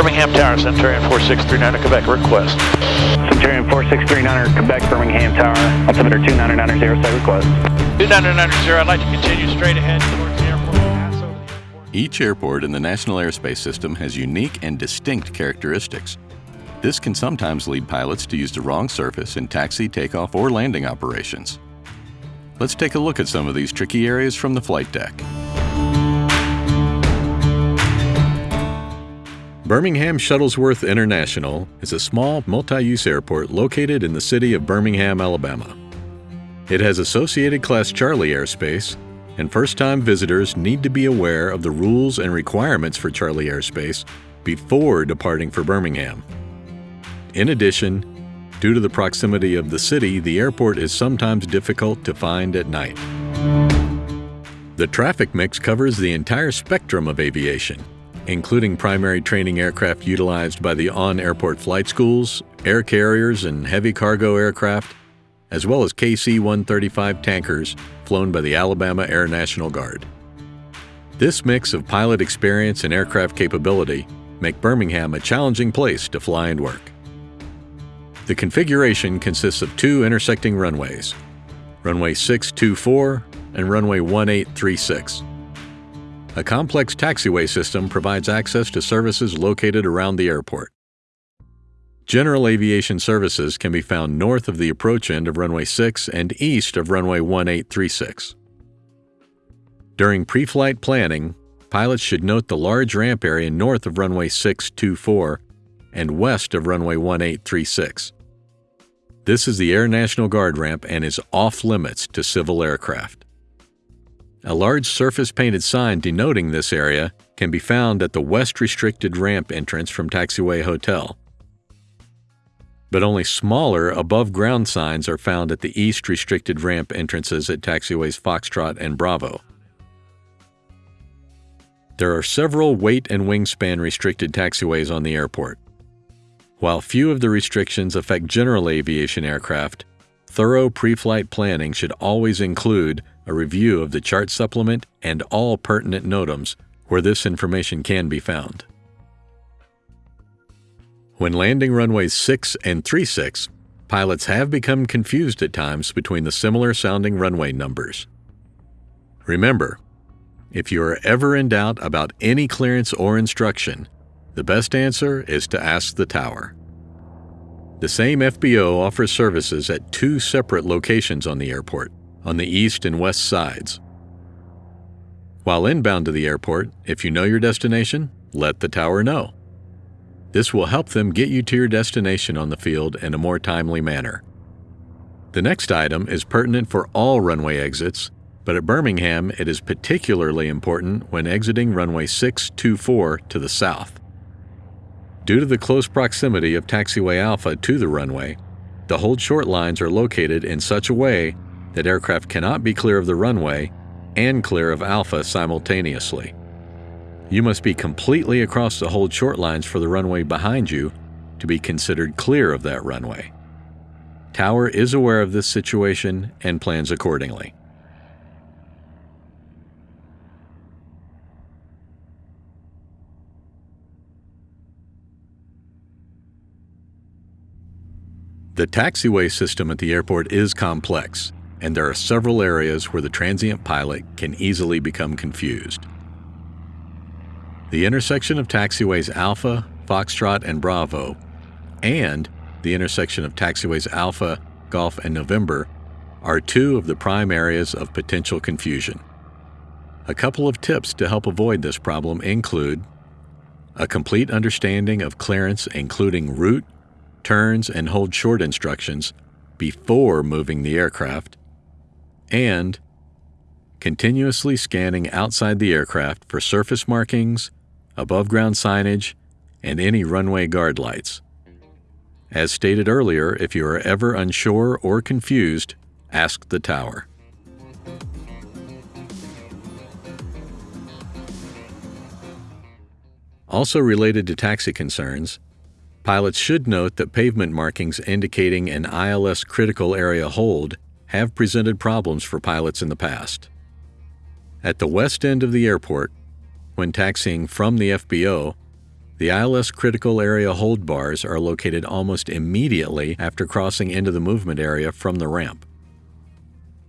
Birmingham Tower, Centurion 4639 Quebec, request. Centurion 4639 Quebec, Birmingham Tower, altimeter 2990, say request. 2990, I'd like to continue straight ahead towards the airport. Pass over the airport. Each airport in the National Airspace System has unique and distinct characteristics. This can sometimes lead pilots to use the wrong surface in taxi, takeoff, or landing operations. Let's take a look at some of these tricky areas from the flight deck. Birmingham Shuttlesworth International is a small multi-use airport located in the city of Birmingham, Alabama. It has Associated Class Charlie airspace, and first-time visitors need to be aware of the rules and requirements for Charlie airspace before departing for Birmingham. In addition, due to the proximity of the city, the airport is sometimes difficult to find at night. The traffic mix covers the entire spectrum of aviation, including primary training aircraft utilized by the on-airport flight schools, air carriers, and heavy cargo aircraft, as well as KC-135 tankers flown by the Alabama Air National Guard. This mix of pilot experience and aircraft capability make Birmingham a challenging place to fly and work. The configuration consists of two intersecting runways, runway 624 and runway 1836. A complex taxiway system provides access to services located around the airport. General aviation services can be found north of the approach end of runway 6 and east of runway 1836. During pre-flight planning, pilots should note the large ramp area north of runway 624 and west of runway 1836. This is the Air National Guard ramp and is off limits to civil aircraft. A large surface painted sign denoting this area can be found at the west restricted ramp entrance from Taxiway Hotel. But only smaller above ground signs are found at the east restricted ramp entrances at taxiways Foxtrot and Bravo. There are several weight and wingspan restricted taxiways on the airport. While few of the restrictions affect general aviation aircraft, thorough pre-flight planning should always include a review of the chart supplement and all pertinent NOTAMs where this information can be found. When landing runways 6 and 36, pilots have become confused at times between the similar sounding runway numbers. Remember, if you are ever in doubt about any clearance or instruction, the best answer is to ask the tower. The same FBO offers services at two separate locations on the airport, on the east and west sides. While inbound to the airport, if you know your destination, let the tower know. This will help them get you to your destination on the field in a more timely manner. The next item is pertinent for all runway exits, but at Birmingham it is particularly important when exiting runway 624 to the south. Due to the close proximity of Taxiway Alpha to the runway, the hold short lines are located in such a way that aircraft cannot be clear of the runway and clear of Alpha simultaneously. You must be completely across the hold short lines for the runway behind you to be considered clear of that runway. Tower is aware of this situation and plans accordingly. The taxiway system at the airport is complex, and there are several areas where the transient pilot can easily become confused. The intersection of taxiways Alpha, Foxtrot, and Bravo, and the intersection of taxiways Alpha, Golf, and November are two of the prime areas of potential confusion. A couple of tips to help avoid this problem include a complete understanding of clearance including route, turns, and hold short instructions before moving the aircraft, and continuously scanning outside the aircraft for surface markings, above ground signage, and any runway guard lights. As stated earlier, if you are ever unsure or confused, ask the tower. Also related to taxi concerns, pilots should note that pavement markings indicating an ILS critical area hold have presented problems for pilots in the past. At the west end of the airport, when taxiing from the FBO, The ILS critical area hold bars are located almost immediately after crossing into the movement area from the ramp.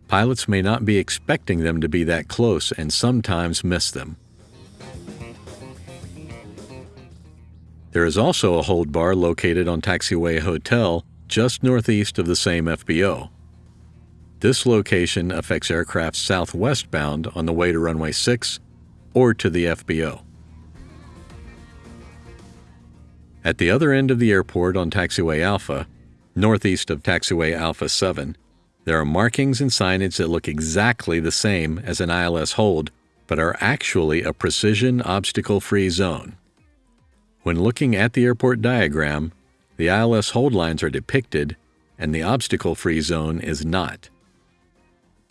Pilots may not be expecting them to be that close and sometimes miss them. There is also a hold bar located on Taxiway Hotel just northeast of the same FBO. This location affects aircraft southwestbound on the way to runway 6 or to the FBO. At the other end of the airport on Taxiway Alpha, northeast of Taxiway Alpha 7, there are markings and signage that look exactly the same as an ILS hold, but are actually a precision obstacle free zone. When looking at the airport diagram, the ILS hold lines are depicted and the obstacle-free zone is not.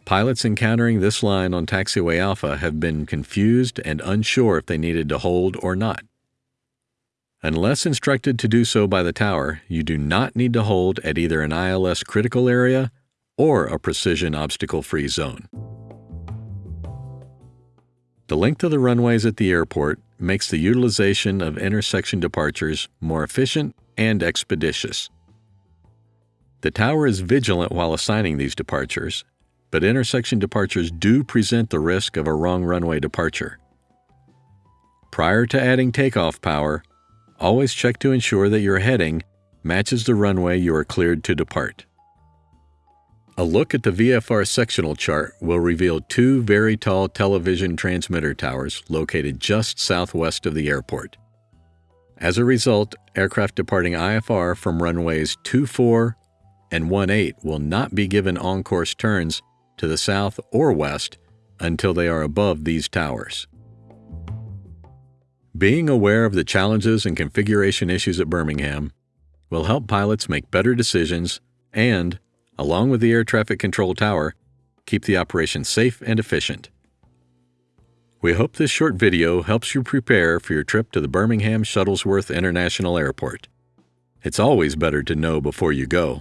Pilots encountering this line on Taxiway Alpha have been confused and unsure if they needed to hold or not. Unless instructed to do so by the tower, you do not need to hold at either an ILS critical area or a precision obstacle-free zone. The length of the runways at the airport makes the utilization of intersection departures more efficient and expeditious. The tower is vigilant while assigning these departures, but intersection departures do present the risk of a wrong runway departure. Prior to adding takeoff power, always check to ensure that your heading matches the runway you are cleared to depart. A look at the VFR sectional chart will reveal two very tall television transmitter towers located just southwest of the airport. As a result, aircraft departing IFR from runways 24 and 18 will not be given on-course turns to the south or west until they are above these towers. Being aware of the challenges and configuration issues at Birmingham will help pilots make better decisions and along with the air traffic control tower, keep the operation safe and efficient. We hope this short video helps you prepare for your trip to the Birmingham Shuttlesworth International Airport. It's always better to know before you go.